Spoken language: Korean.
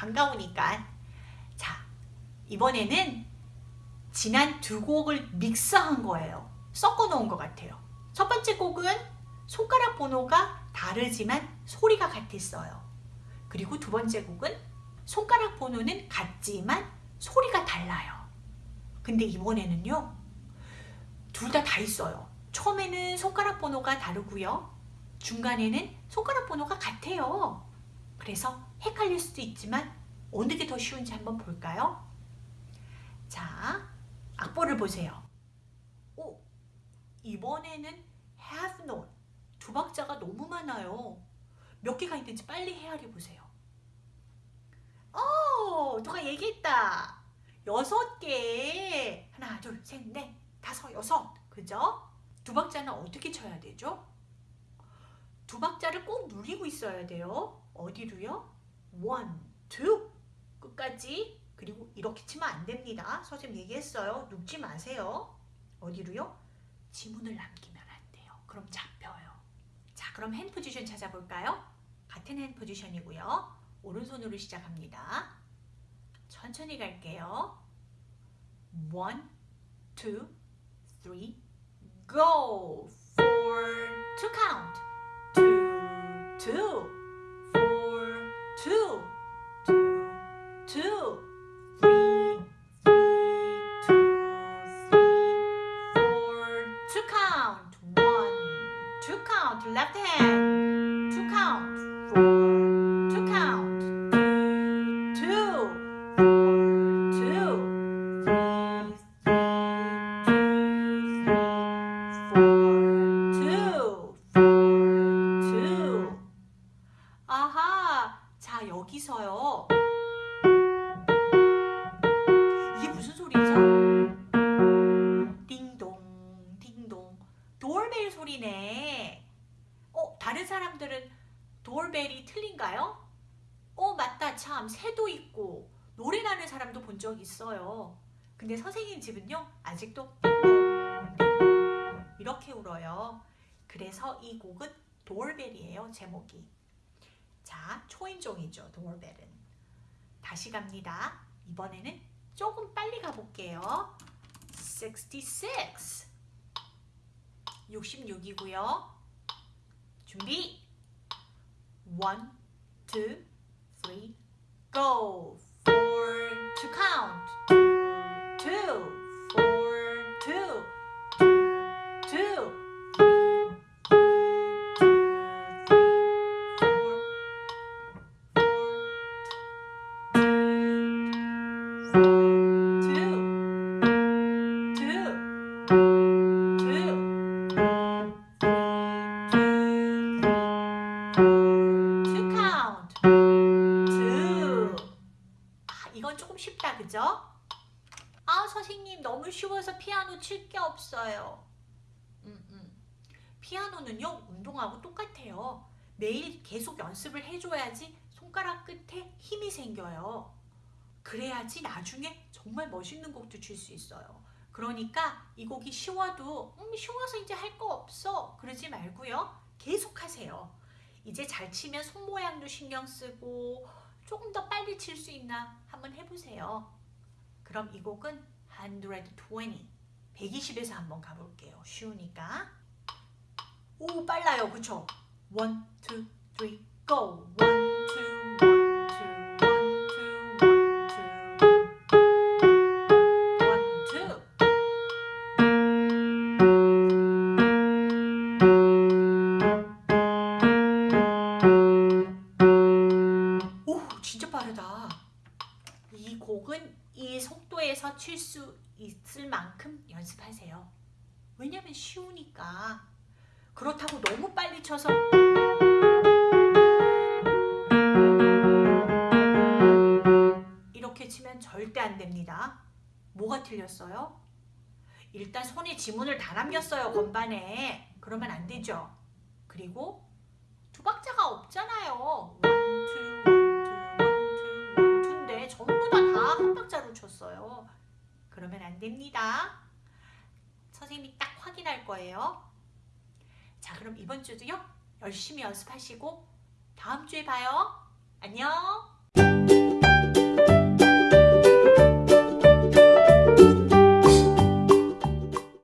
반가우니까. 자, 이번에는 지난 두 곡을 믹스한 거예요. 섞어 놓은 것 같아요. 첫 번째 곡은 손가락 번호가 다르지만 소리가 같았어요. 그리고 두 번째 곡은 손가락 번호는 같지만 소리가 달라요. 근데 이번에는요. 둘 다다 있어요. 처음에는 손가락 번호가 다르고요. 중간에는 손가락 번호가 같아요. 그래서 헷갈릴 수도 있지만 어느 게 더 쉬운지 한번 볼까요? 자, 악보를 보세요. 오, 이번에는 have not 두 박자가 너무 많아요. 몇 개가 있는지 빨리 헤아려 보세요. 어, 누가 얘기했다. 여섯 개. 하나, 둘, 셋, 넷, 다섯, 여섯. 그죠? 두 박자는 어떻게 쳐야 되죠? 두 박자를 꼭 누리고 있어야 돼요. 어디로요? one. 끝까지. 그리고 이렇게 치면 안 됩니다. 선생님 얘기했어요. 눕지 마세요. 어디로요? 지문을 남기면 안 돼요. 그럼 잡혀요. 자, 그럼 핸 포지션 찾아볼까요? 같은 핸 포지션이고요. 오른손으로 시작합니다. 천천히 갈게요. One, go! Four, count. Two, two, two, two, three, three, two, three, four, to count. One, two count. Left hand, to count. 자 여기서요. 이게 무슨 소리죠? 띵동, 띵동. 도어벨 소리네. 어, 다른 사람들은 도어벨이 틀린가요? 어, 맞다. 참, 새도 있고 노래 나는 사람도 본 적 있어요. 근데 선생님 집은요, 아직도 이렇게 울어요. 그래서 이 곡은 도어벨이에요, 제목이. 자, 초인종이죠, 도어벨은. 다시 갑니다. 이번에는 조금 빨리 가볼게요. 66 66이고요. 준비 1, 2, 3, go 4 to count 쉽다 그죠? 아 선생님 너무 쉬워서 피아노 칠 게 없어요. 음, 음. 피아노는요 운동하고 똑같아요. 매일 계속 연습을 해줘야지 손가락 끝에 힘이 생겨요. 그래야지 나중에 정말 멋있는 곡도 칠 수 있어요. 그러니까 이 곡이 쉬워도 음 쉬워서 이제 할 거 없어. 그러지 말고요. 계속 하세요. 이제 잘 치면 손 모양도 신경 쓰고 조금 더 빨리 칠 수 있나 한번 해보세요. 그럼 이 곡은 120, 120에서 한번 가볼게요. 쉬우니까. 오 빨라요. 그쵸? 1, 2, 3, go! 이 속도에서 칠 수 있을 만큼 연습하세요. 왜냐면 쉬우니까. 그렇다고 너무 빨리 쳐서. 이렇게 치면 절대 안 됩니다. 뭐가 틀렸어요? 일단 손에 지문을 다 남겼어요 건반에. 그러면 안 되죠. 그리고 두 박자가 없잖아요. 다한 박자로 쳤어요. 그러면 안 됩니다. 선생님이 딱 확인할 거예요. 자, 그럼 이번 주도요. 열심히 연습하시고 다음 주에 봐요. 안녕.